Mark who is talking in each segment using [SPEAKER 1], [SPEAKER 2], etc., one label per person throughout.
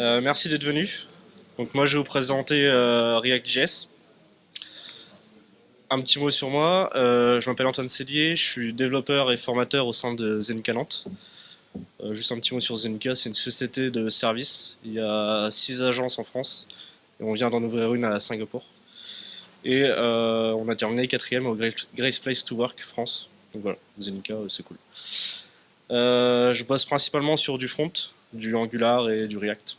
[SPEAKER 1] Euh, merci d'être venu. Donc moi je vais vous présenter euh, React.js. Un petit mot sur moi, euh, je m'appelle Antoine Cellier, je suis développeur et formateur au sein de Zenica Nantes. juste un petit mot sur Zenica, c'est une société de services. Il y a six agences en France et on vient d'en ouvrir une à Singapour. Et on a terminé quatrième au Grace Place to Work France. Donc voilà, Zenica c'est cool. je bosse principalement sur du front, du Angular et du React.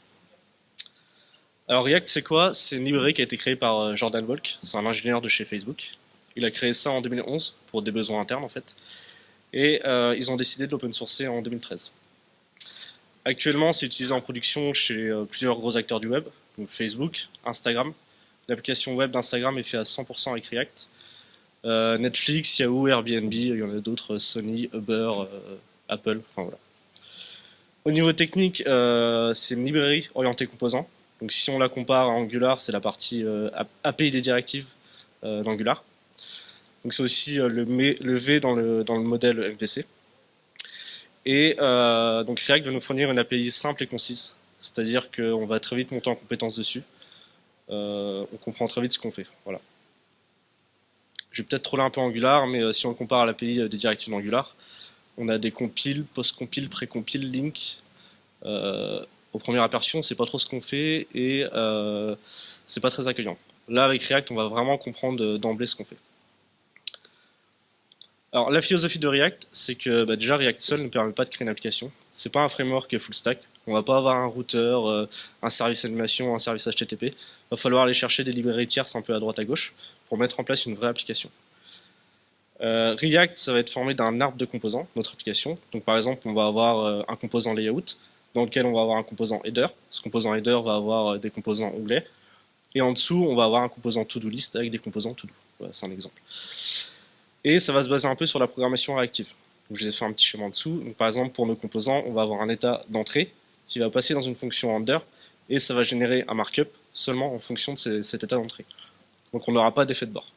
[SPEAKER 1] Alors React, c'est quoi? C'est une librairie qui a été créée par euh, Jordan Volk, c'est un ingénieur de chez Facebook. Il a créé ça en 2011 pour des besoins internes en fait. Et euh, ils ont décidé de l'open sourcer en 2013. Actuellement, c'est utilisé en production chez euh, plusieurs gros acteurs du web, donc Facebook, Instagram. L'application web d'Instagram est faite à 100% avec React. Netflix, Yahoo, Airbnb, il y en a d'autres, Sony, Uber, Apple, enfin voilà. Au niveau technique, c'est une librairie orientée composants. Donc si on la compare à Angular, c'est la partie euh, API des directives euh, d'Angular. Donc c'est aussi euh, le, V dans le, dans le modèle MVC. Et donc React va nous fournir une API simple et concise, c'est-à-dire qu'on va très vite monter en compétence dessus. on comprend très vite ce qu'on fait. Voilà. Je vais peut-être troller un peu Angular, mais si on compare à l'API des directives d'Angular, on a des compiles, post-compiles, pré-compiles, link, au premier aperçu, on sait pas trop ce qu'on fait et euh, c'est pas très accueillant. Là, avec React, on va vraiment comprendre d'emblée ce qu'on fait. Alors, la philosophie de React, c'est que bah, déjà, React seul ne permet pas de créer une application. C'est pas un framework full stack. On va pas avoir un routeur, euh, un service animation, un service HTTP. Il va falloir aller chercher des librairies tierces un peu à droite à gauche pour mettre en place une vraie application. Euh, React, ça va être formé d'un arbre de composants, notre application. Donc par exemple, on va avoir un composant layout, dans lequel on va avoir un composant header. Ce composant header va avoir euh, des composants onglets. Et en dessous, on va avoir un composant to-do list avec des composants to-do. Voilà, c'est un exemple. Et ça va se baser un peu sur la programmation réactive. Je vous ai fait un petit schéma en dessous. Par exemple, pour nos composants, on va avoir un état d'entrée qui va passer dans une fonction render et ça va générer un markup seulement en fonction de cet état d'entrée. Donc on n'aura pas d'effet de bord.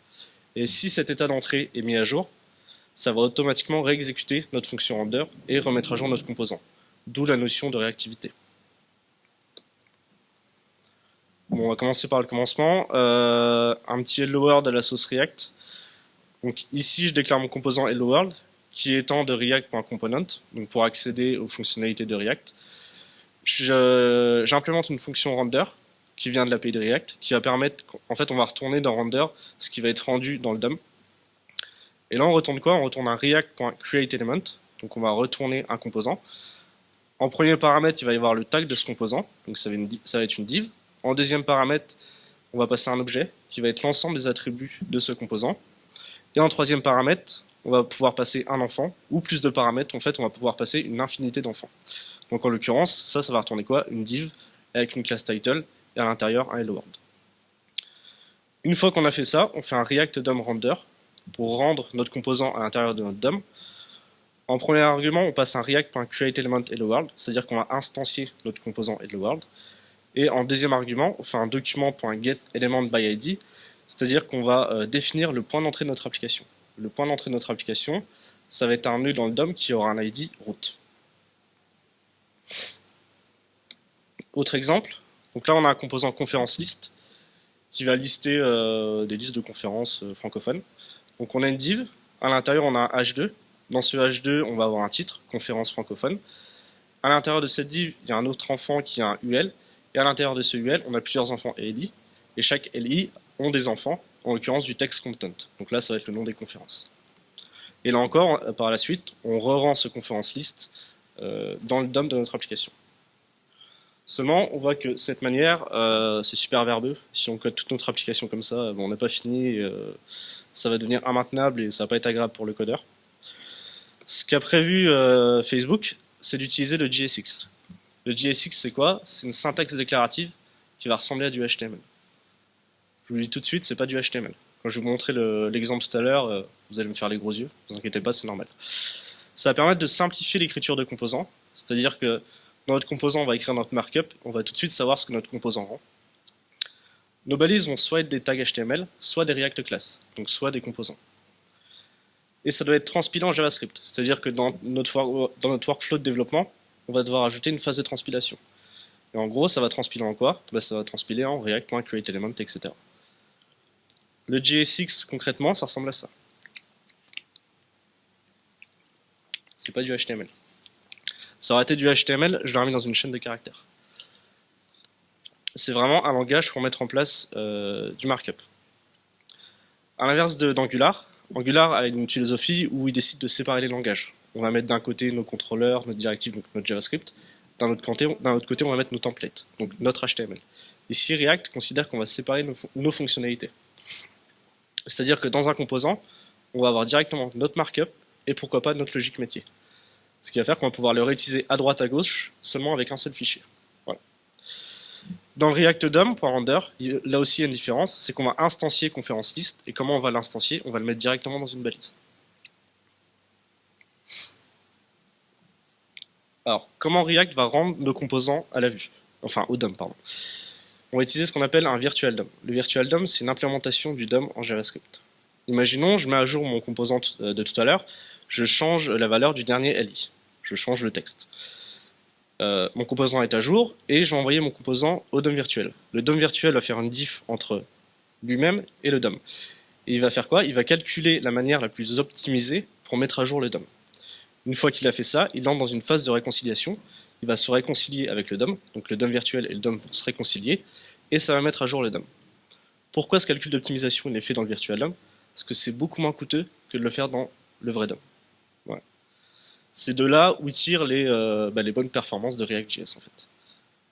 [SPEAKER 1] Et si cet état d'entrée est mis à jour, ça va automatiquement réexécuter notre fonction render et remettre à jour notre composant d'où la notion de réactivité. Bon, on va commencer par le commencement. Euh, un petit hello world à la sauce React. Donc ici, je déclare mon composant hello world, qui étant de React.component, donc pour accéder aux fonctionnalités de React. J'implémente une fonction render qui vient de l'API de React, qui va permettre, en fait, on va retourner dans render ce qui va être rendu dans le DOM. Et là, on retourne quoi? On retourne un React.createElement, donc on va retourner un composant. En premier paramètre, il va y avoir le tag de ce composant, donc ça va, être une div. En deuxième paramètre, on va passer un objet qui va être l'ensemble des attributs de ce composant. Et en troisième paramètre, on va pouvoir passer un enfant, ou plus de paramètres, en fait, on va pouvoir passer une infinité d'enfants. Donc en l'occurrence, ça, ça va retourner quoi? Une div avec une classe title et à l'intérieur un hello world. Une fois qu'on a fait ça, on fait un React DOM render pour rendre notre composant à l'intérieur de notre DOM en premier argument, on passe un React.createElementHelloWorld, c'est-à-dire qu'on va instancier notre composant HelloWorld. Et en deuxième argument, on fait un document.getElementById, c'est-à-dire qu'on va euh, définir le point d'entrée de notre application. Le point d'entrée de notre application, ça va être un nœud dans le DOM qui aura un ID route. Autre exemple, donc là on a un composant conférence list qui va lister euh, des listes de conférences euh, francophones. Donc on a une div, à l'intérieur on a un H2 dans ce H2, on va avoir un titre, conférence francophone. À l'intérieur de cette div, il y a un autre enfant qui a un UL. Et à l'intérieur de ce UL, on a plusieurs enfants LI. Et chaque LI ont des enfants, en l'occurrence du text content. Donc là, ça va être le nom des conférences. Et là encore, par la suite, on re-rend ce conférence list euh, dans le DOM de notre application. Seulement, on voit que cette manière, euh, c'est super verbeux. Si on code toute notre application comme ça, on n'a pas fini, euh, ça va devenir immaintenable et ça va pas être agréable pour le codeur. Ce qu'a prévu euh, Facebook, c'est d'utiliser le JSX. Le JSX, c'est quoi? C'est une syntaxe déclarative qui va ressembler à du HTML. Je vous le dis tout de suite, c'est pas du HTML. Quand je vais vous montrer l'exemple tout à l'heure, euh, vous allez me faire les gros yeux, ne vous inquiétez pas, c'est normal. Ça va permettre de simplifier l'écriture de composants, c'est-à-dire que dans notre composant, on va écrire notre markup, on va tout de suite savoir ce que notre composant rend. Nos balises vont soit être des tags HTML, soit des React classes, donc soit des composants et ça doit être transpilé en JavaScript. C'est-à-dire que dans notre, dans notre workflow de développement, on va devoir ajouter une phase de transpilation. Et en gros, ça va transpiler en quoi? Bah, Ça va transpiler en react.createElement, etc. Le JSX, concrètement, ça ressemble à ça. C'est pas du HTML. Ça aurait été du HTML, je l'aurais mis dans une chaîne de caractères. C'est vraiment un langage pour mettre en place euh, du markup. À l'inverse d'Angular, Angular a une philosophie où il décide de séparer les langages. On va mettre d'un côté nos contrôleurs, notre directive, donc notre JavaScript. D'un autre, côté, on va mettre nos templates, donc notre HTML. Ici, React considère qu'on va séparer nos, fonctionnalités. C'est-à-dire que dans un composant, on va avoir directement notre markup et pourquoi pas notre logique métier. Ce qui va faire qu'on va pouvoir le réutiliser à droite, à gauche, seulement avec un seul fichier. Dans le React DOM, render, là aussi il y a une différence, c'est qu'on va instancier conférence list, et comment on va l'instancier? On va le mettre directement dans une balise. Alors, comment React va rendre nos composants à la vue? Enfin, au DOM, pardon. On va utiliser ce qu'on appelle un virtual DOM. Le virtual DOM, c'est une implémentation du DOM en JavaScript. Imaginons, je mets à jour mon composant euh, de tout à l'heure, je change la valeur du dernier LI. Je change le texte. Euh, mon composant est à jour et je vais envoyer mon composant au DOM virtuel. Le DOM virtuel va faire une diff entre lui-même et le DOM. Et il va faire quoi? Il va calculer la manière la plus optimisée pour mettre à jour le DOM. Une fois qu'il a fait ça, il entre dans une phase de réconciliation. Il va se réconcilier avec le DOM, donc le DOM virtuel et le DOM vont se réconcilier, et ça va mettre à jour le DOM. Pourquoi ce calcul d'optimisation est fait dans le virtual DOM Parce que c'est beaucoup moins coûteux que de le faire dans le vrai DOM. C'est de là où tirent les, euh, bah, les bonnes performances de React.js en fait,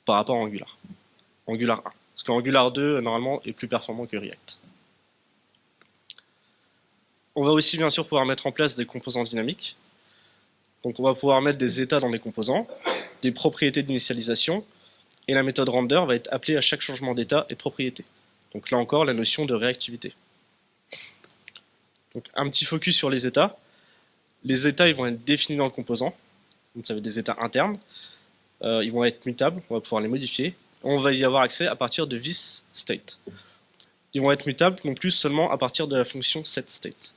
[SPEAKER 1] par rapport à Angular. Angular 1. Parce qu'Angular 2, normalement, est plus performant que React. On va aussi bien sûr pouvoir mettre en place des composants dynamiques. Donc on va pouvoir mettre des états dans les composants, des propriétés d'initialisation, et la méthode render va être appelée à chaque changement d'état et propriété. Donc là encore, la notion de réactivité. Donc un petit focus sur les états. Les états ils vont être définis dans le composant, donc ça va être des états internes. Euh, ils vont être mutables, on va pouvoir les modifier. On va y avoir accès à partir de state. Ils vont être mutables non plus seulement à partir de la fonction setState.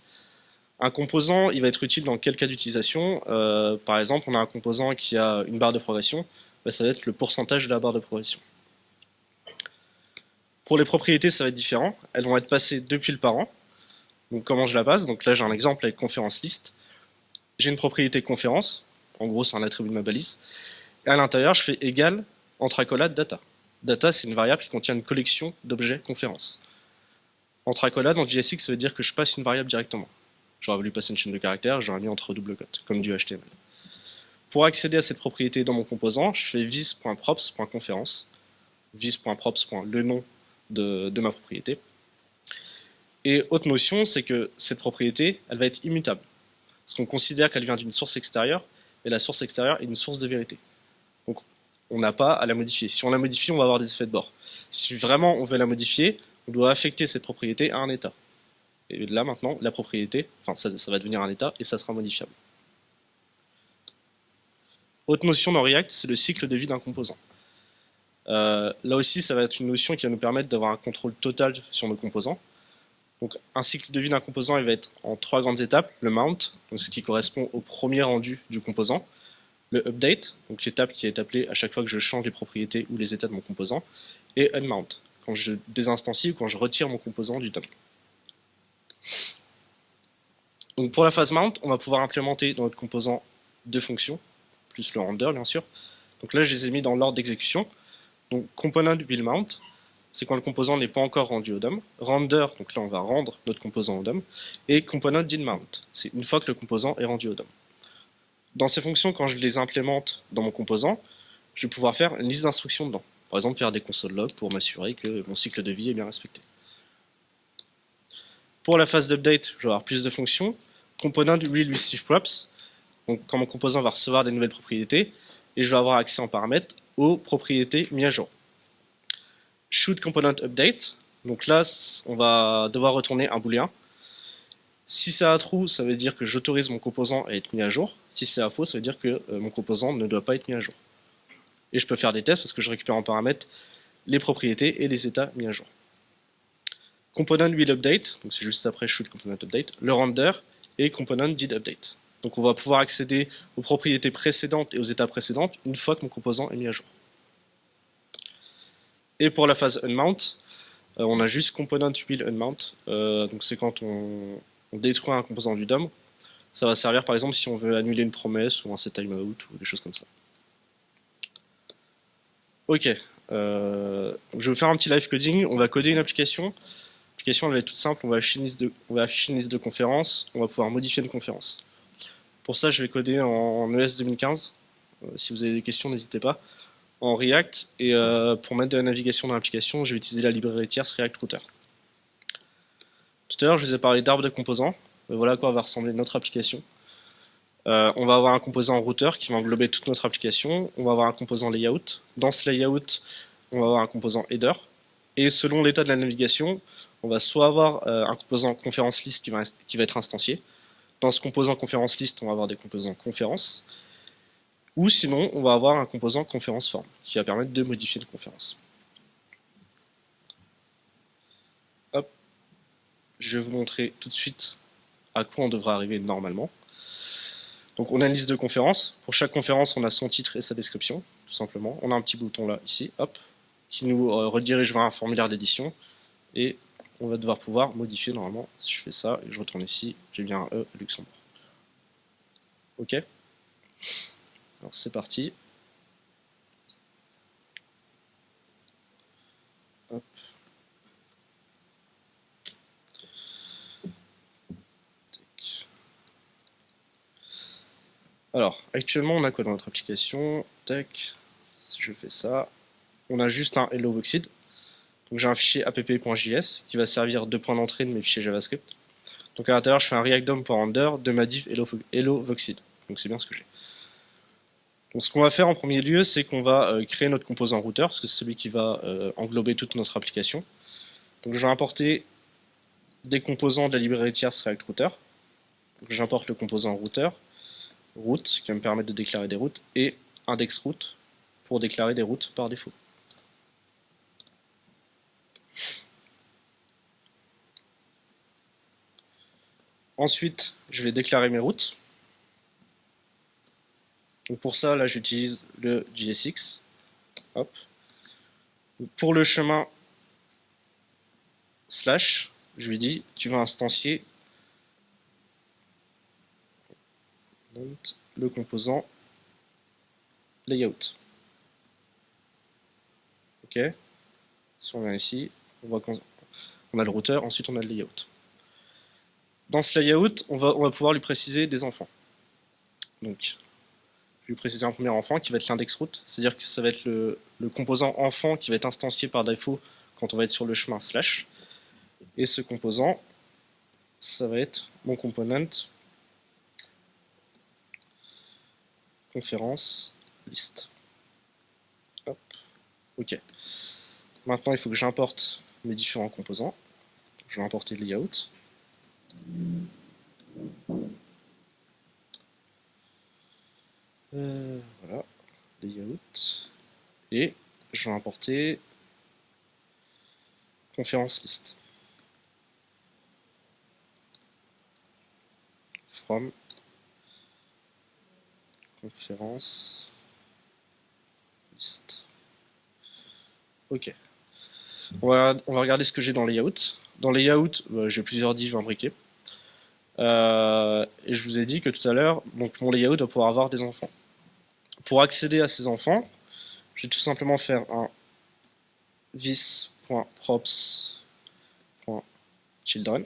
[SPEAKER 1] Un composant, il va être utile dans quel cas d'utilisation? Euh, Par exemple, on a un composant qui a une barre de progression, bah, ça va être le pourcentage de la barre de progression. Pour les propriétés, ça va être différent. Elles vont être passées depuis le parent. Donc comment je la passe? Donc là, j'ai un exemple avec conférence list j'ai une propriété conférence, en gros c'est un attribut de ma balise, et à l'intérieur je fais égal entre accolade data. Data c'est une variable qui contient une collection d'objets conférence. Entre accolade en JSX ça veut dire que je passe une variable directement. J'aurais voulu passer une chaîne de caractères, j'aurais mis entre double cote, comme du HTML. Pour accéder à cette propriété dans mon composant, je fais vis.props.conférence, vis.props. le nom de, de ma propriété. Et autre notion, c'est que cette propriété, elle va être immutable parce qu'on considère qu'elle vient d'une source extérieure, et la source extérieure est une source de vérité. Donc on n'a pas à la modifier. Si on la modifie, on va avoir des effets de bord. Si vraiment on veut la modifier, on doit affecter cette propriété à un état. Et là maintenant, la propriété, enfin ça, va devenir un état, et ça sera modifiable. Autre notion dans React, c'est le cycle de vie d'un composant. Euh, là aussi, ça va être une notion qui va nous permettre d'avoir un contrôle total sur nos composants. Un cycle de vie d'un composant il va être en trois grandes étapes, le mount, donc ce qui correspond au premier rendu du composant, le update, donc l'étape qui est appelée à chaque fois que je change les propriétés ou les états de mon composant, et unmount, quand je désinstancie ou quand je retire mon composant du DOM. Pour la phase mount, on va pouvoir implémenter dans notre composant deux fonctions, plus le render bien sûr. Donc là je les ai mis dans l'ordre d'exécution. Donc component will mount, c'est quand le composant n'est pas encore rendu au DOM. Render, donc là on va rendre notre composant au DOM. Et component did mount, c'est une fois que le composant est rendu au DOM. Dans ces fonctions, quand je les implémente dans mon composant, je vais pouvoir faire une liste d'instructions dedans. Par exemple, faire des console logs pour m'assurer que mon cycle de vie est bien respecté. Pour la phase d'update, je vais avoir plus de fonctions. Component will receive props, donc quand mon composant va recevoir des nouvelles propriétés, et je vais avoir accès en paramètre aux propriétés mises à jour should component update. Donc là, on va devoir retourner un booléen. Si c'est à true, ça veut dire que j'autorise mon composant à être mis à jour. Si c'est à faux, ça veut dire que euh, mon composant ne doit pas être mis à jour. Et je peux faire des tests parce que je récupère en paramètre les propriétés et les états mis à jour. Component will update, donc c'est juste après should component update, le render et component did update. Donc on va pouvoir accéder aux propriétés précédentes et aux états précédents une fois que mon composant est mis à jour. Et pour la phase unmount, euh, on a juste component will unmount. Euh, donc c'est quand on, détruit un composant du DOM. Ça va servir par exemple si on veut annuler une promesse ou un set timeout ou des choses comme ça. Ok, euh, je vais vous faire un petit live coding. On va coder une application. L'application va être toute simple. On va, afficher une liste de, on va afficher une liste de conférences. On va pouvoir modifier une conférence. Pour ça, je vais coder en ES 2015. si vous avez des questions, n'hésitez pas en React et euh, pour mettre de la navigation dans l'application, je vais utiliser la librairie tierce React Router. Tout à l'heure, je vous ai parlé d'arbre de composants. Voilà à quoi va ressembler notre application. Euh, on va avoir un composant routeur qui va englober toute notre application. On va avoir un composant layout. Dans ce layout, on va avoir un composant header. Et selon l'état de la navigation, on va soit avoir euh, un composant conférence list qui va, qui va être instancié. Dans ce composant conférence list, on va avoir des composants conférences. Ou sinon, on va avoir un composant conférence form qui va permettre de modifier une conférence. Hop. Je vais vous montrer tout de suite à quoi on devrait arriver normalement. Donc on a une liste de conférences. Pour chaque conférence, on a son titre et sa description, tout simplement. On a un petit bouton là, ici, hop, qui nous euh, redirige vers un formulaire d'édition. Et on va devoir pouvoir modifier normalement. Si je fais ça et je retourne ici, j'ai bien un E Luxembourg. Ok? Alors c'est parti. Alors, actuellement, on a quoi dans notre application? Tac, si je fais ça, on a juste un hello voxid. Donc j'ai un fichier app.js qui va servir de point d'entrée de mes fichiers JavaScript. Donc à l'intérieur, je fais un react de ma div hello. Donc c'est bien ce que j'ai. Donc ce qu'on va faire en premier lieu, c'est qu'on va euh, créer notre composant routeur, parce que c'est celui qui va euh, englober toute notre application. Donc je vais importer des composants de la librairie tierce React Router. J'importe le composant routeur, route, qui va me permettre de déclarer des routes, et index route, pour déclarer des routes par défaut. Ensuite, je vais déclarer mes routes. Donc pour ça, là, j'utilise le JSX. Hop. Pour le chemin slash, je lui dis, tu vas instancier le composant layout. Ok. Si on vient ici, on voit qu'on a le routeur, ensuite on a le layout. Dans ce layout, on va, on va pouvoir lui préciser des enfants. Donc, lui préciser un premier enfant qui va être l'index route, c'est-à-dire que ça va être le, composant enfant qui va être instancié par défaut quand on va être sur le chemin slash. Et ce composant, ça va être mon component conférence list. Hop. Ok. Maintenant, il faut que j'importe mes différents composants. Je vais importer le layout. Euh, voilà, layout. Et je vais importer conférence list. From conférence list. Ok. On va, regarder ce que j'ai dans layout. Dans layout, bah, j'ai plusieurs divs imbriqués. Euh, et je vous ai dit que tout à l'heure, mon layout va pouvoir avoir des enfants. Pour accéder à ces enfants, je vais tout simplement faire un vis.props.children.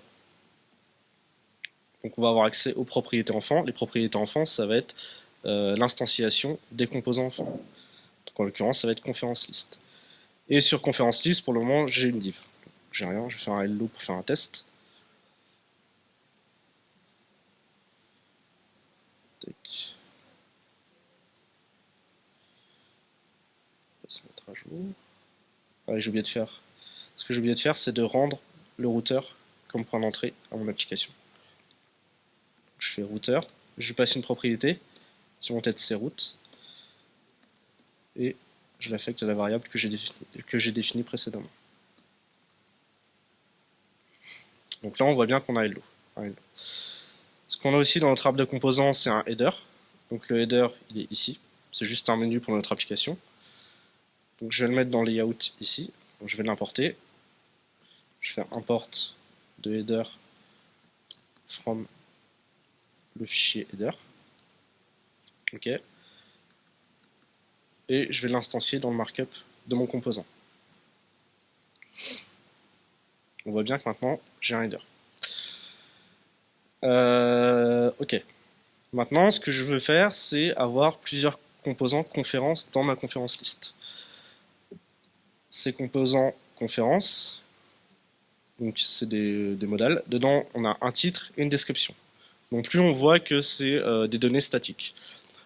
[SPEAKER 1] Donc on va avoir accès aux propriétés enfants. Les propriétés enfants, ça va être euh, l'instanciation des composants enfants. Donc en l'occurrence, ça va être conférence list. Et sur conférence list, pour le moment, j'ai une div. J'ai rien, je vais faire un hello pour faire un test. J'ai oublié de faire. Ce que j'ai oublié de faire, c'est de rendre le routeur comme point d'entrée à mon application. Je fais routeur, je passe une propriété sur mon tête c'est route et je l'affecte à la variable que j'ai définie, défini précédemment. Donc là, on voit bien qu'on a hello. Ce qu'on a aussi dans notre arbre de composants, c'est un header. Donc le header, il est ici. C'est juste un menu pour notre application. Je vais le mettre dans layout ici. Je vais l'importer. Je fais import de header from le fichier header. OK. Et je vais l'instancier dans le markup de mon composant. On voit bien que maintenant, j'ai un header. Euh, ok. Maintenant, ce que je veux faire, c'est avoir plusieurs composants conférences dans ma conférence liste. Ces composants conférences, donc c'est des, modèles, dedans on a un titre et une description. Donc plus on voit que c'est euh, des données statiques.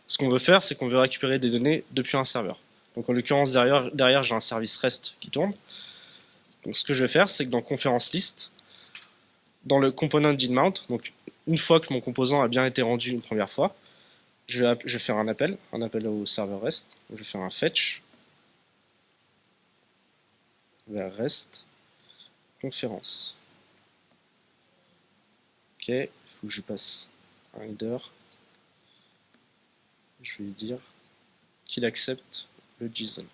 [SPEAKER 1] Ce qu'on veut faire, c'est qu'on veut récupérer des données depuis un serveur. Donc en l'occurrence, derrière, derrière j'ai un service REST qui tourne. Donc ce que je vais faire, c'est que dans conférence list, dans le component donc une fois que mon composant a bien été rendu une première fois, je vais, faire un appel, un appel au serveur REST. Je vais faire un fetch vers REST conférence. Ok, il faut que je passe un header. Je vais lui dire qu'il accepte le JSON.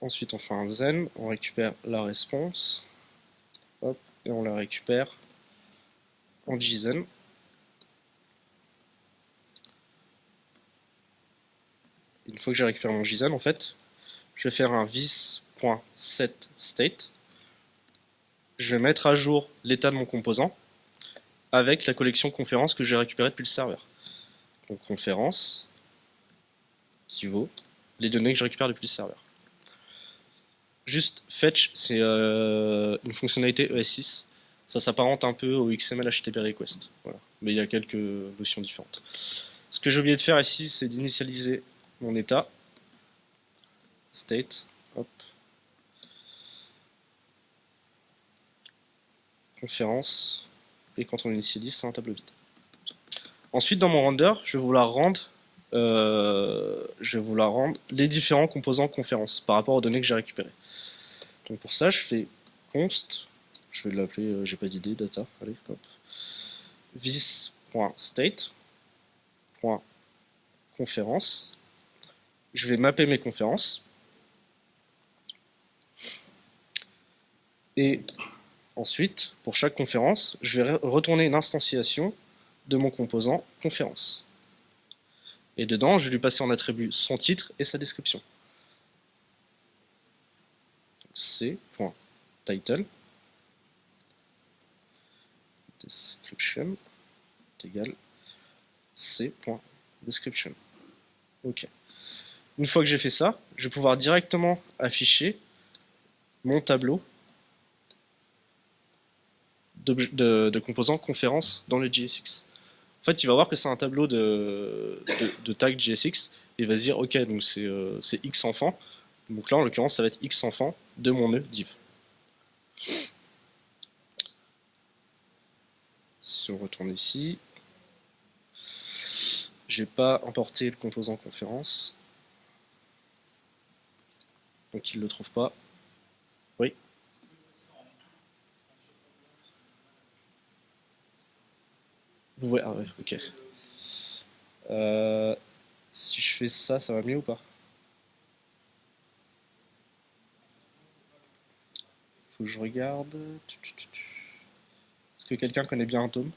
[SPEAKER 1] Ensuite, on fait un zen, on récupère la réponse, hop, et on la récupère en JSON. Une fois que j'ai récupéré mon JSON, en fait, je vais faire un vis.setState. Je vais mettre à jour l'état de mon composant avec la collection conférence que j'ai récupérée depuis le serveur. Donc conférence qui vaut les données que je récupère depuis le serveur. Juste fetch, c'est euh, une fonctionnalité ES6. Ça s'apparente un peu au XML HTTP request. Mais il y a quelques notions différentes. Ce que j'ai oublié de faire ici, c'est d'initialiser mon état. State. Hop. Conférence. Et quand on initialise, c'est un tableau vide. Ensuite, dans mon render, je vais vouloir rendre, euh, je vais vouloir rendre les différents composants conférence par rapport aux données que j'ai récupérées. Donc pour ça, je fais const, je vais l'appeler, euh, j'ai pas d'idée, data, allez, hop. Je vais mapper mes conférences. Et ensuite, pour chaque conférence, je vais retourner une instantiation de mon composant conférence. Et dedans, je vais lui passer en attribut son titre et sa description. C.title description est égal C.description. Ok. Une fois que j'ai fait ça, je vais pouvoir directement afficher mon tableau de, composants conférence dans le JSX. En fait, il va voir que c'est un tableau de, tag JSX et il va se dire, ok, donc c'est euh, X enfants. Donc là, en l'occurrence, ça va être X enfants de mon nœud div. Si on retourne ici, j'ai pas importé le composant conférence. Donc il ne le trouve pas. Oui. Ah ouais, ok. Euh, si je fais ça, ça va mieux ou pas? Faut que je regarde. Est-ce que quelqu'un connaît bien un tome?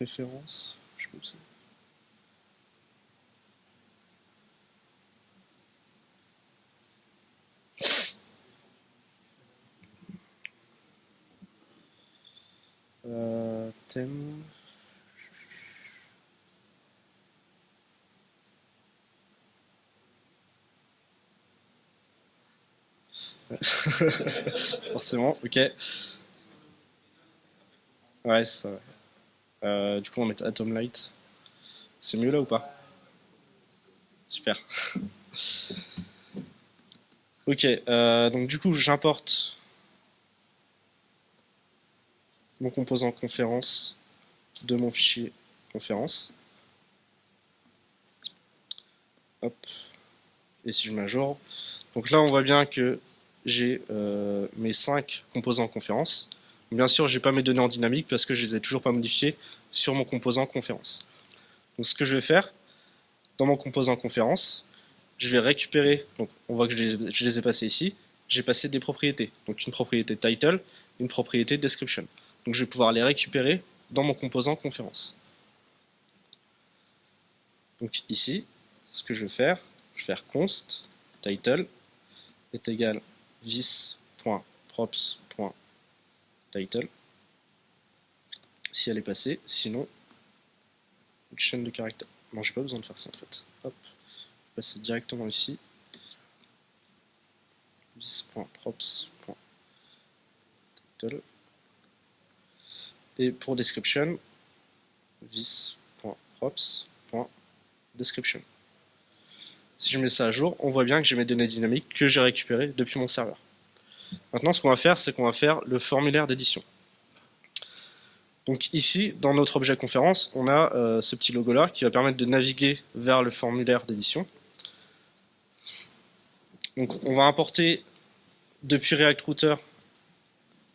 [SPEAKER 1] Référence. Euh, thème. Forcément, ok. Ouais, ça. Euh, du coup, on va mettre Atom Light. C'est mieux là ou pas? Super. Ok, euh, donc du coup j'importe mon composant conférence de mon fichier conférence. Hop. Et si je jour. Donc là on voit bien que j'ai euh, mes 5 composants conférence. Bien sûr, j'ai pas mes données en dynamique parce que je les ai toujours pas modifiées sur mon composant conférence. Donc ce que je vais faire, dans mon composant conférence, je vais récupérer, donc on voit que je les, je ai passés ici, j'ai passé des propriétés. Donc une propriété title, une propriété description. Donc je vais pouvoir les récupérer dans mon composant conférence. Donc ici, ce que je vais faire, je vais faire const title est égal vis.props.title si elle est passée, sinon une chaîne de caractères. Non, j'ai pas besoin de faire ça en fait. Hop, passer directement ici. vis.props.title et pour description vis.props.description. Si je mets ça à jour, on voit bien que j'ai mes données dynamiques que j'ai récupérées depuis mon serveur. Maintenant, ce qu'on va faire, c'est qu'on va faire le formulaire d'édition. Donc ici, dans notre objet conférence, on a euh, ce petit logo-là qui va permettre de naviguer vers le formulaire d'édition. Donc on va importer depuis React Router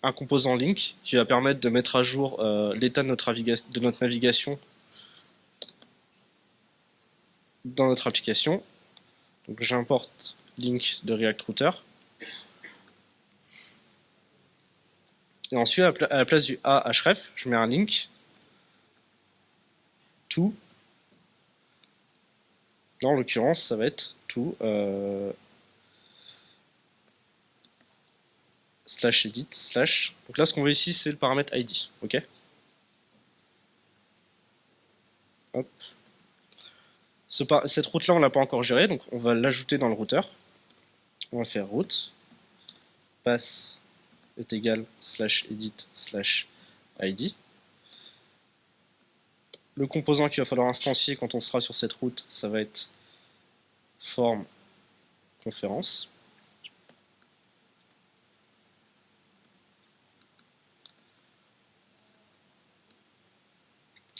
[SPEAKER 1] un composant link qui va permettre de mettre à jour euh, l'état de, de notre navigation dans notre application. Donc j'importe link de React Router. Et ensuite, à la place du A href, je mets un link to. Là, en l'occurrence, ça va être to euh, slash edit slash. Donc là, ce qu'on veut ici, c'est le paramètre ID. Ok? Hop cette route-là, on l'a pas encore gérée, donc on va l'ajouter dans le routeur. On va faire route, pass est égal slash edit slash id. Le composant qu'il va falloir instancier quand on sera sur cette route, ça va être form conférence.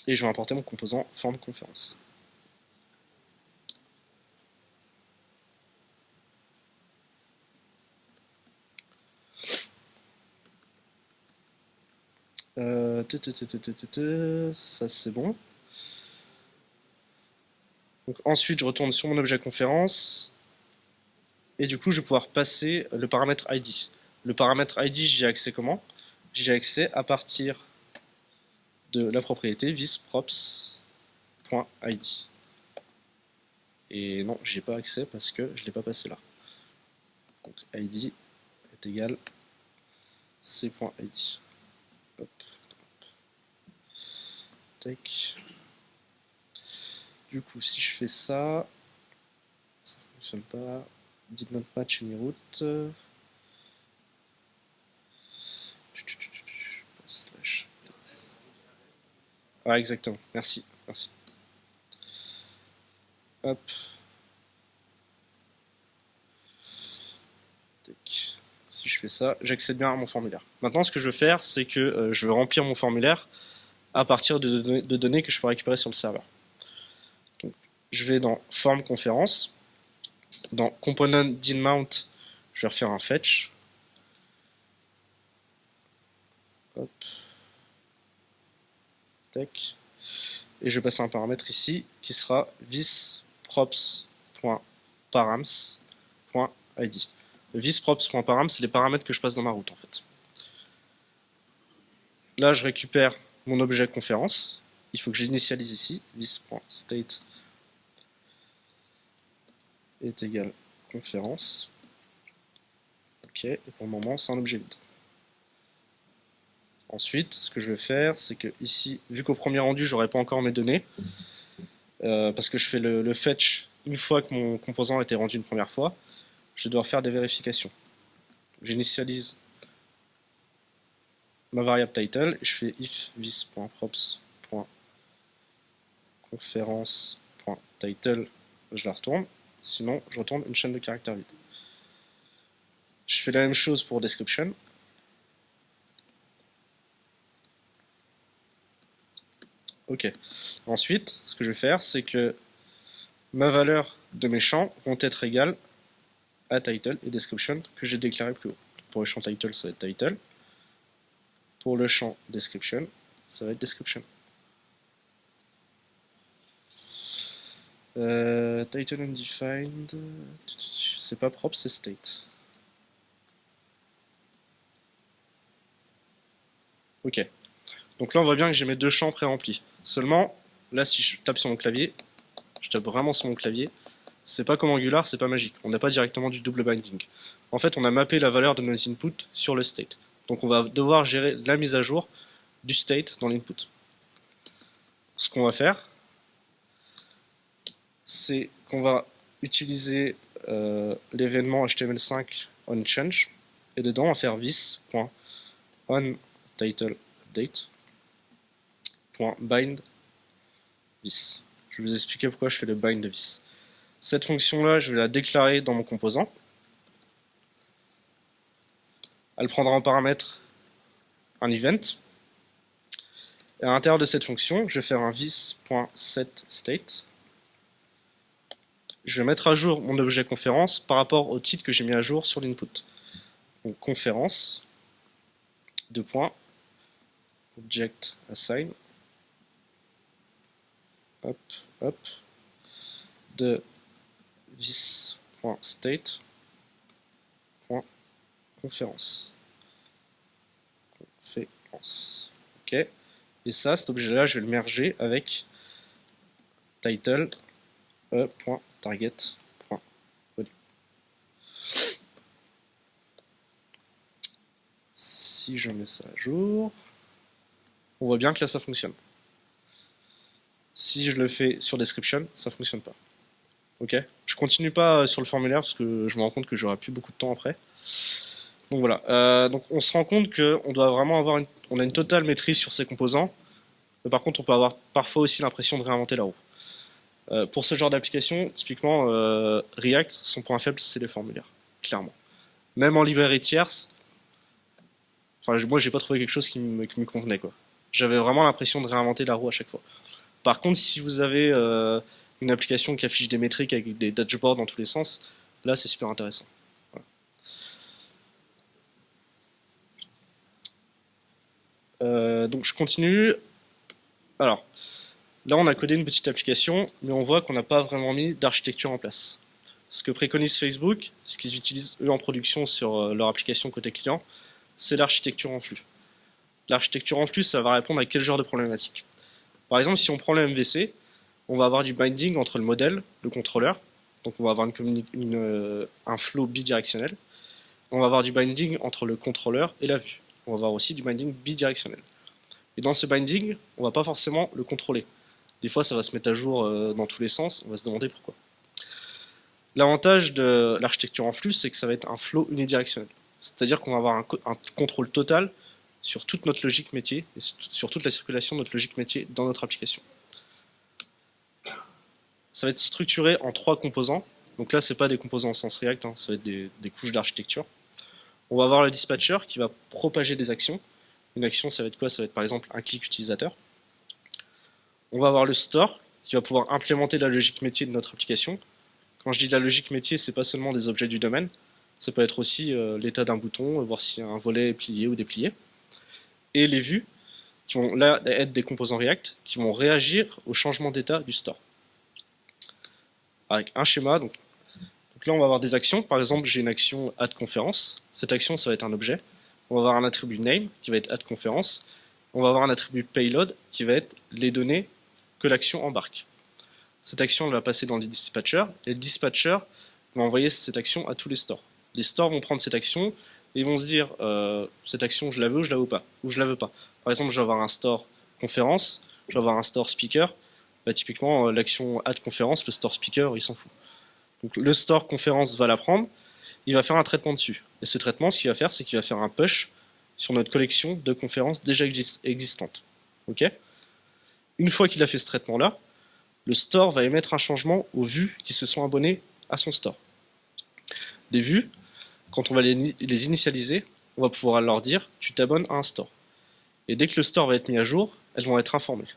[SPEAKER 1] Et je vais importer mon composant form conférence. Ça c'est bon. Donc, ensuite, je retourne sur mon objet conférence. Et du coup, je vais pouvoir passer le paramètre ID. Le paramètre ID, j'y ai accès comment? J'y ai accès à partir de la propriété visprops.id. Et non, j'ai pas accès parce que je l'ai pas passé là. Donc id est égal c.id. Du coup, si je fais ça, ça fonctionne pas. Did not match any route. Ah, exactement. Merci. Merci. Hop. Si je fais ça, j'accède bien à mon formulaire. Maintenant, ce que je veux faire, c'est que euh, je veux remplir mon formulaire à partir de, données que je peux récupérer sur le serveur. je vais dans Form conférence, dans Component mount, je vais refaire un fetch. Et je vais passer un paramètre ici qui sera visprops.params.id. Visprops.params, c'est les paramètres que je passe dans ma route en fait. Là, je récupère mon objet conférence. Il faut que j'initialise ici, vis.state est égal conférence. Ok, et pour le moment, c'est un objet vide. Ensuite, ce que je vais faire, c'est que ici, vu qu'au premier rendu, j'aurai pas encore mes données, euh, parce que je fais le, fetch une fois que mon composant a été rendu une première fois, je dois faire des vérifications. J'initialise ma variable title et je fais if vis.props.conference.title, je la retourne. sinon je retourne une chaîne de caractères vide. Je fais la même chose pour description. Ok. Ensuite, ce que je vais faire, c'est que ma valeur de mes champs vont être égales title et description que j'ai déclaré plus haut. Pour le champ title, ça va être title. Pour le champ description, ça va être description. Euh, title undefined, c'est pas propre, c'est state. Ok. Donc là, on voit bien que j'ai mes deux champs pré-remplis. Seulement, là, si je tape sur mon clavier, je tape vraiment sur mon clavier, c'est pas comme Angular, c'est pas magique. On n'a pas directement du double binding. En fait, on a mappé la valeur de nos inputs sur le state. Donc on va devoir gérer la mise à jour du state dans l'input. Ce qu'on va faire, c'est qu'on va utiliser euh, l'événement HTML5 onChange et dedans on va faire this.onTitleDate.bind this. Je vais vous expliquer pourquoi je fais le bind de. Cette fonction-là, je vais la déclarer dans mon composant. Elle prendra en paramètre un event. Et à l'intérieur de cette fonction, je vais faire un this.setState. Je vais mettre à jour mon objet conférence par rapport au titre que j'ai mis à jour sur l'input. Donc conférence, deux points, object assign, hop, hop, de this.state.conférence. Conférence. Ok. Et ça, cet objet-là, je vais le merger avec title e.target.volume. Si je mets ça à jour, on voit bien que là ça fonctionne. Si je le fais sur description, ça fonctionne pas. Ok Je continue pas euh, sur le formulaire parce que je me rends compte que j'aurai plus beaucoup de temps après. Donc voilà. Euh, donc on se rend compte qu'on doit vraiment avoir une, on a une totale maîtrise sur ces composants. Mais par contre, on peut avoir parfois aussi l'impression de réinventer la roue. Euh, pour ce genre d'application, typiquement React, son point faible, c'est les formulaires, clairement. Même en librairie tierce, enfin moi j'ai pas trouvé quelque chose qui me, qui me convenait. J'avais vraiment l'impression de réinventer la roue à chaque fois. Par contre, si vous avez une application qui affiche des métriques avec des dashboards dans tous les sens, là c'est super intéressant. Euh, donc je continue. Alors, là on a codé une petite application, mais on voit qu'on n'a pas vraiment mis d'architecture en place. Ce que préconise Facebook, ce qu'ils utilisent eux en production sur euh, leur application côté client, c'est l'architecture en flux. L'architecture en flux, ça va répondre à quel genre de problématique? Par exemple, si on prend le MVC, on va avoir du binding entre le modèle, le contrôleur, donc on va avoir euh, un flow bidirectionnel. On va avoir du binding entre le contrôleur et la vue. On va avoir aussi du binding bidirectionnel. Et dans ce binding, on va pas forcément le contrôler. Des fois, ça va se mettre à jour euh, dans tous les sens, on va se demander pourquoi. L'avantage de l'architecture en flux, c'est que ça va être un flow unidirectionnel. C'est-à-dire qu'on va avoir un, un, contrôle total sur toute notre logique métier et sur toute la circulation de notre logique métier dans notre application ça va être structuré en trois composants. Donc là, c'est pas des composants en sens React, hein, ça va être des, couches d'architecture. On va avoir le dispatcher qui va propager des actions. Une action, ça va être quoi? Ça va être par exemple un clic utilisateur. On va avoir le store qui va pouvoir implémenter la logique métier de notre application. Quand je dis la logique métier, c'est pas seulement des objets du domaine, ça peut être aussi euh, l'état d'un bouton, voir si un volet est plié ou déplié. Et les vues, qui vont là être des composants React, qui vont réagir au changement d'état du store avec un schéma. Donc, là, on va avoir des actions. Par exemple, j'ai une action add conférence. Cette action, ça va être un objet. On va avoir un attribut name qui va être add conférence. On va avoir un attribut payload qui va être les données que l'action embarque. Cette action elle va passer dans les dispatchers et le dispatcher va envoyer cette action à tous les stores. Les stores vont prendre cette action et vont se dire euh, cette action je la veux ou je la veux pas ou je la veux pas. Par exemple, je vais avoir un store conférence, je vais avoir un store speaker bah, typiquement, euh, l'action add conférence, le store speaker, il s'en fout. Donc le store conférence va la prendre, il va faire un traitement dessus. Et ce traitement, ce qu'il va faire, c'est qu'il va faire un push sur notre collection de conférences déjà existantes. Une fois qu'il a fait ce traitement-là, le store va émettre un changement aux vues qui se sont abonnées à son store. Les vues, quand on va les initialiser, on va pouvoir leur dire tu t'abonnes à un store. Et dès que le store va être mis à jour, elles vont être informées.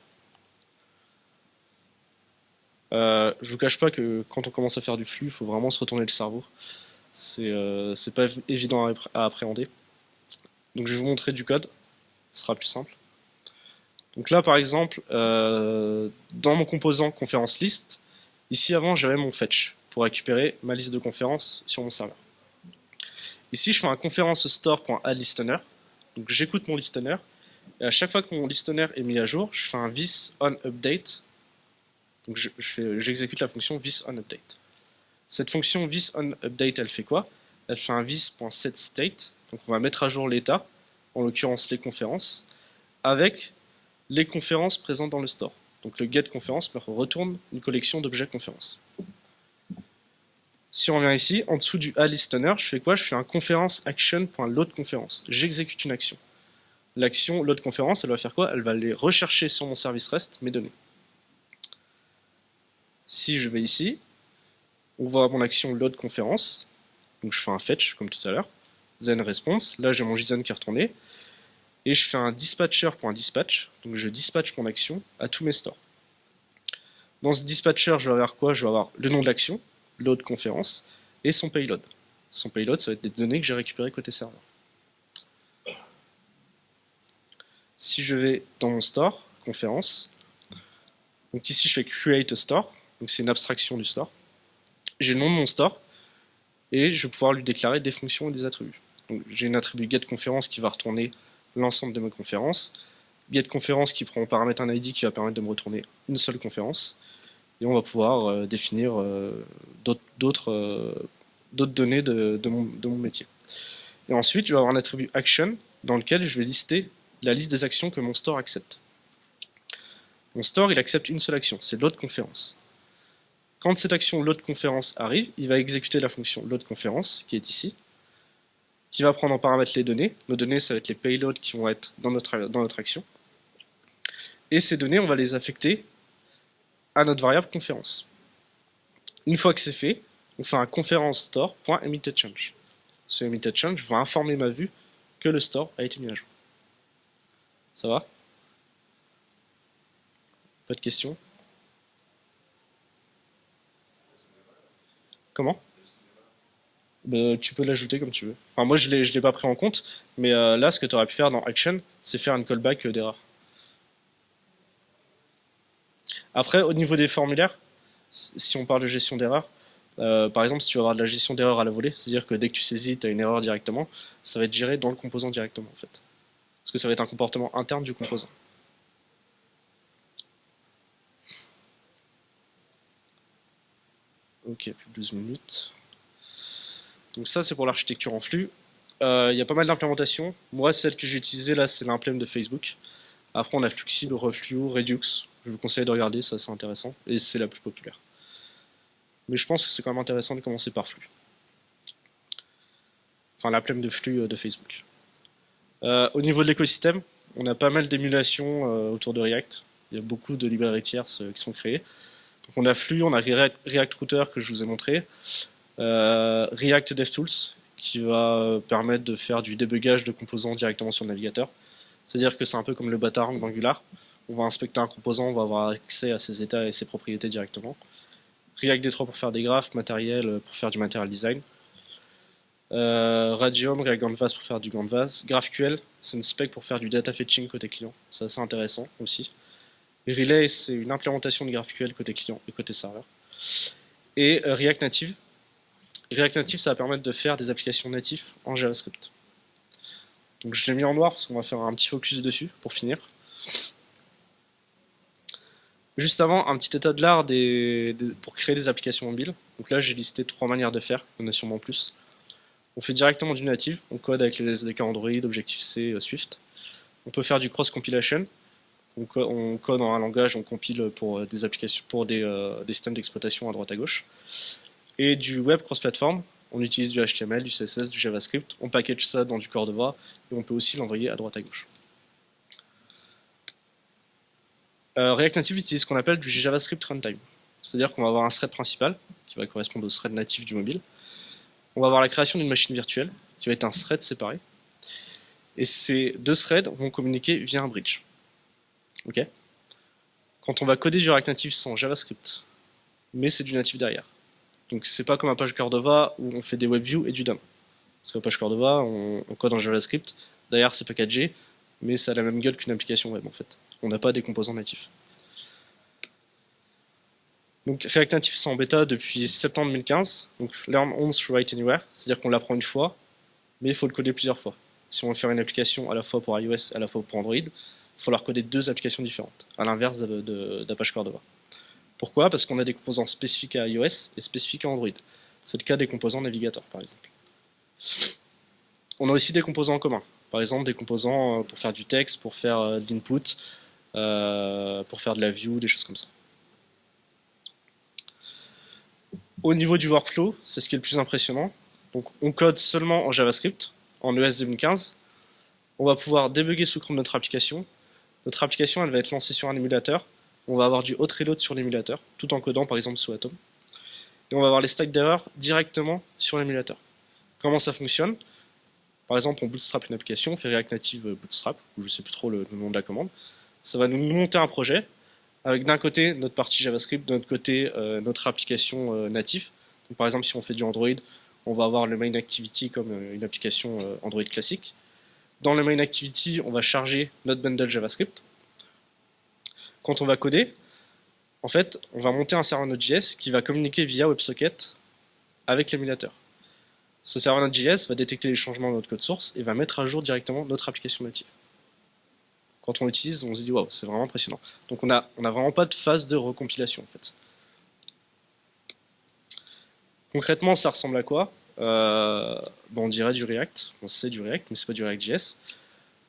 [SPEAKER 1] Euh, je vous cache pas que quand on commence à faire du flux, il faut vraiment se retourner le cerveau. C'est euh, pas évident à, appréhender. Donc je vais vous montrer du code, ce sera plus simple. Donc là par exemple, euh, dans mon composant conférence list, ici avant j'avais mon fetch pour récupérer ma liste de conférences sur mon serveur. Ici je fais un conférence store.addListener, donc j'écoute mon listener, et à chaque fois que mon listener est mis à jour, je fais un this on update donc j'exécute la fonction thisOnUpdate. Cette fonction thisOnUpdate, elle fait quoi? Elle fait un this.setState, donc on va mettre à jour l'état, en l'occurrence les conférences, avec les conférences présentes dans le store. Donc le getConférence me retourne une collection d'objets conférences. Si on revient ici, en dessous du alistener, je fais quoi? Je fais un conférence action.loadConférence. J'exécute une action. L'action loadConférence, elle va faire quoi? Elle va aller rechercher sur mon service REST mes données. Si je vais ici, on voit mon action load conférence. Donc je fais un fetch comme tout à l'heure. Then response. Là j'ai mon JSON qui est retourné. Et je fais un dispatcher.dispatch. Donc je dispatch mon action à tous mes stores. Dans ce dispatcher, je vais avoir quoi? Je vais avoir le nom de l'action, load conférence, et son payload. Son payload, ça va être des données que j'ai récupérées côté serveur. Si je vais dans mon store, conférence, donc ici je fais create a store, donc c'est une abstraction du store. J'ai le nom de mon store, et je vais pouvoir lui déclarer des fonctions et des attributs. J'ai une attribut getConférence qui va retourner l'ensemble de mes conférences, getConférence qui prend en paramètre un ID qui va permettre de me retourner une seule conférence, et on va pouvoir euh, définir euh, euh, d'autres données de, mon, métier. Et ensuite, je vais avoir un attribut action dans lequel je vais lister la liste des actions que mon store accepte. Mon store, accepte une seule action, c'est l'autre conférence. Quand cette action load conférence arrive, il va exécuter la fonction load conférence, qui est ici, qui va prendre en paramètre les données. Nos données, ça va être les payloads qui vont être dans notre, action. Et ces données, on va les affecter à notre variable conférence. Une fois que c'est fait, on fait un conférence store.emitedChange. Ce emitedChange va informer ma vue que le store a été mis à jour. Ça va? Pas de questions? Comment? Bah, Tu peux l'ajouter comme tu veux. Enfin, moi, je ne l'ai pas pris en compte, mais euh, là, ce que tu aurais pu faire dans Action, c'est faire une callback euh, d'erreur. Après, au niveau des formulaires, si on parle de gestion d'erreur, euh, par exemple, si tu veux avoir de la gestion d'erreur à la volée, c'est-à-dire que dès que tu saisis, tu as une erreur directement, ça va être géré dans le composant directement, en fait. Parce que ça va être un comportement interne du composant. Ok, plus de 12 minutes. Donc ça, c'est pour l'architecture en flux. Euh, il y a pas mal d'implémentations. Moi, celle que j'ai utilisée là, c'est l'implème de Facebook. Après, on a Fluxible, Reflux, Redux. Je vous conseille de regarder, ça c'est intéressant. Et c'est la plus populaire. Mais je pense que c'est quand même intéressant de commencer par Flux. Enfin, l'implème de flux euh, de Facebook. Euh, au niveau de l'écosystème, on a pas mal d'émulations autour de React. Il y a beaucoup de librairies tierces qui sont créées on a Flux, on a React Router que je vous ai montré, euh, React DevTools qui va permettre de faire du débugage de composants directement sur le navigateur. C'est-à-dire que c'est un peu comme le bâtard d'Angular. On va inspecter un composant, on va avoir accès à ses états et ses propriétés directement. React D3 pour faire des graphes, matériel pour faire du material design. Euh, Radium, React Canvas pour faire du Canvas. GraphQL, c'est une spec pour faire du data fetching côté client. C'est assez intéressant aussi. Relay, c'est une implémentation de GraphQL côté client et côté serveur. Et euh, React Native. React Native, ça va permettre de faire des applications natives en JavaScript. Donc je l'ai mis en noir parce qu'on va faire un petit focus dessus pour finir. Juste avant, un petit état de l'art pour créer des applications mobiles. Donc là, j'ai listé trois manières de faire, il y en a sûrement plus. On fait directement du native, on code avec les SDK Android, Objective-C, euh, Swift. On peut faire du cross-compilation, on, code en un langage, on compile pour euh, des applications, pour euh, des, systèmes d'exploitation à droite à gauche. Et du web cross-platform, on utilise du HTML, du CSS, du JavaScript, on package ça dans du Cordova et on peut aussi l'envoyer à droite à gauche. Euh, React Native utilise ce qu'on appelle du JavaScript runtime. C'est-à-dire qu'on va avoir un thread principal qui va correspondre au thread natif du mobile. On va avoir la création d'une machine virtuelle, qui va être un thread séparé. Et ces deux threads vont communiquer via un bridge. Quand on va coder du React Native sans JavaScript, mais c'est du natif derrière. Donc c'est pas comme un page Cordova où on fait des WebView et du DOM. Parce qu'un page Cordova, on, code en JavaScript, derrière c'est packagé, mais ça a la même gueule qu'une application web en fait. On n'a pas des composants natifs. Donc React Native c'est en bêta depuis septembre 2015, donc Learn Once, Write Anywhere, c'est-à-dire qu'on l'apprend une fois, mais il faut le coder plusieurs fois. Si on veut faire une application à la fois pour iOS à la fois pour Android, il faut falloir coder deux applications différentes, à l'inverse d'Apache Cordova. Pourquoi? Parce qu'on a des composants spécifiques à iOS et spécifiques à Android. C'est le cas des composants navigateurs, par exemple. On a aussi des composants en commun. Par exemple, des composants euh, pour faire du texte, pour faire euh, de l'input, euh, pour faire de la view, des choses comme ça. Au niveau du workflow, c'est ce qui est le plus impressionnant. Donc, on code seulement en JavaScript, en ES 2015. On va pouvoir débugger sous Chrome notre application. Notre application, elle va être lancée sur un émulateur. On va avoir du hot reload sur l'émulateur, tout en codant par exemple sous Atom. Et on va avoir les stacks d'erreurs directement sur l'émulateur. Comment ça fonctionne? Par exemple, on bootstrap une application, on fait React Native Bootstrap, ou je ne sais plus trop le, nom de la commande. Ça va nous monter un projet avec d'un côté notre partie JavaScript, de l'autre côté euh, notre application euh, native. par exemple, si on fait du Android, on va avoir le main activity comme euh, une application Android classique. Dans le main activity, on va charger notre bundle JavaScript. Quand on va coder, en fait, on va monter un serveur Node.js qui va communiquer via WebSocket avec l'émulateur. Ce serveur Node.js va détecter les changements de notre code source et va mettre à jour directement notre application native. Quand on l'utilise, on se dit waouh, c'est vraiment impressionnant. Donc on n'a on a vraiment pas de phase de recompilation en fait. Concrètement, ça ressemble à quoi? Euh, On dirait du React, on sait du React, mais c'est pas du React.js.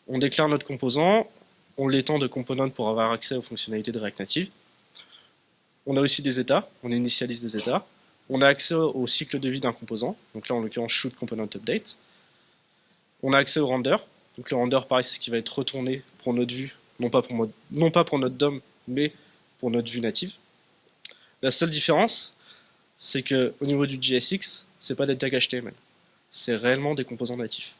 [SPEAKER 1] On déclare notre composant, on l'étend de component pour avoir accès aux fonctionnalités de React Native. On a aussi des états, on initialise des états. On a accès au cycle de vie d'un composant, donc là en l'occurrence shoot component update. On a accès au render, donc le render pareil c'est ce qui va être retourné pour notre vue, non pas pour, notre DOM, mais pour notre vue native. La seule différence, c'est que au niveau du JSX, c'est pas des tags HTML, c'est réellement des composants natifs.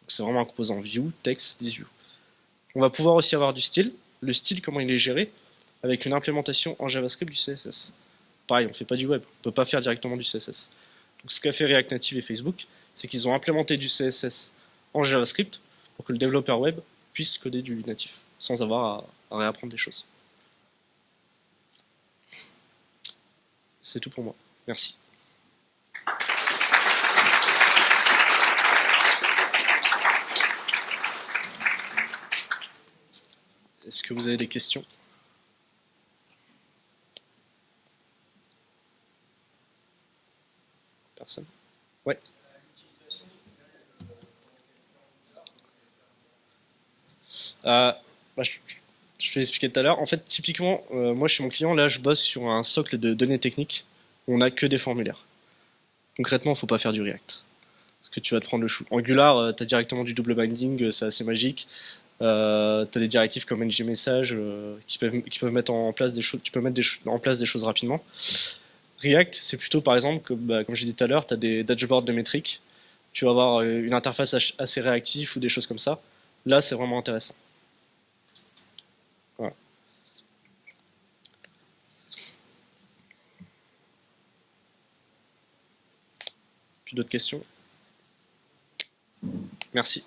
[SPEAKER 1] Donc c'est vraiment un composant view, text, view. On va pouvoir aussi avoir du style. Le style, comment il est géré Avec une implémentation en JavaScript du CSS pareil, on ne fait pas du web, on ne peut pas faire directement du CSS. Donc ce qu'a fait React Native et Facebook, c'est qu'ils ont implémenté du CSS en JavaScript pour que le développeur web puisse coder du natif, sans avoir à, réapprendre des choses. C'est tout pour moi. Merci. Est-ce que vous avez des questions? Ouais. Euh, bah, je, te l'ai expliqué tout à l'heure. En fait, typiquement, euh, moi chez mon client, là, je bosse sur un socle de données techniques on n'a que des formulaires. Concrètement, faut pas faire du React. Parce que tu vas te prendre le chou. Angular, euh, tu as directement du double binding, c'est assez magique. Euh, tu as des directives comme ngMessage qui, peuvent, qui peuvent mettre en place des choses, tu peux mettre en place des choses rapidement. React, c'est plutôt par exemple, bah, comme j'ai dit tout à l'heure, tu as des dashboards de métriques, tu vas avoir euh, une interface assez réactive ou des choses comme ça. Là, c'est vraiment intéressant. D'autres questions? Merci.